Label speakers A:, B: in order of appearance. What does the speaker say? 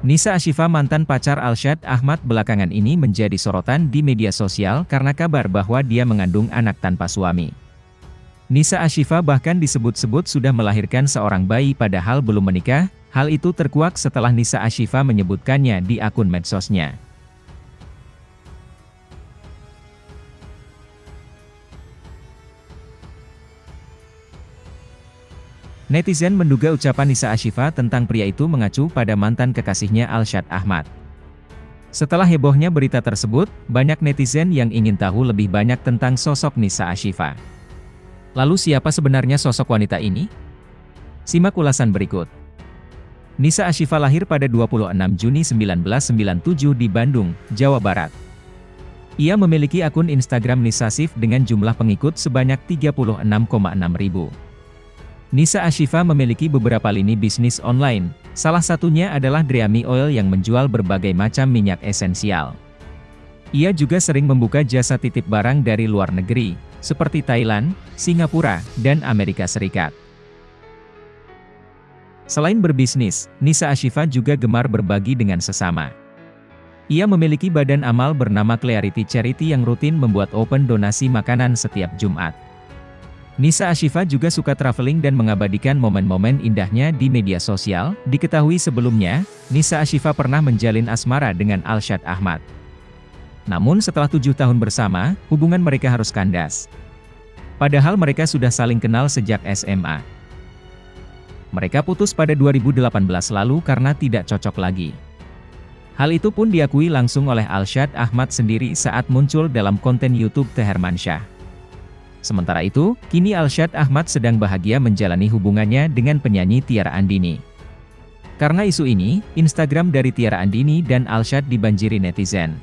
A: Nisa Ashifa mantan pacar Alshad Ahmad belakangan ini menjadi sorotan di media sosial karena kabar bahwa dia mengandung anak tanpa suami. Nisa Ashifa bahkan disebut-sebut sudah melahirkan seorang bayi padahal belum menikah, hal itu terkuak setelah Nisa Ashifa menyebutkannya di akun medsosnya. Netizen menduga ucapan Nisa Ashifa tentang pria itu mengacu pada mantan kekasihnya Alshad Ahmad. Setelah hebohnya berita tersebut, banyak netizen yang ingin tahu lebih banyak tentang sosok Nisa Ashifa. Lalu siapa sebenarnya sosok wanita ini? Simak ulasan berikut. Nisa Ashifa lahir pada 26 Juni 1997 di Bandung, Jawa Barat. Ia memiliki akun Instagram Nisa Nisasif dengan jumlah pengikut sebanyak 36,6 ribu. Nisa Ashifa memiliki beberapa lini bisnis online, salah satunya adalah Dreami Oil yang menjual berbagai macam minyak esensial. Ia juga sering membuka jasa titip barang dari luar negeri, seperti Thailand, Singapura, dan Amerika Serikat. Selain berbisnis, Nisa Ashifa juga gemar berbagi dengan sesama. Ia memiliki badan amal bernama Clarity Charity yang rutin membuat open donasi makanan setiap Jumat. Nisa Ashifa juga suka traveling dan mengabadikan momen-momen indahnya di media sosial. Diketahui sebelumnya, Nisa Ashifa pernah menjalin asmara dengan Alshad Ahmad. Namun setelah tujuh tahun bersama, hubungan mereka harus kandas. Padahal mereka sudah saling kenal sejak SMA. Mereka putus pada 2018 lalu karena tidak cocok lagi. Hal itu pun diakui langsung oleh Alshad Ahmad sendiri saat muncul dalam konten YouTube Teherman Shah. Sementara itu, kini Alshad Ahmad sedang bahagia menjalani hubungannya dengan penyanyi Tiara Andini. Karena isu ini, Instagram dari Tiara Andini dan Alshad dibanjiri netizen.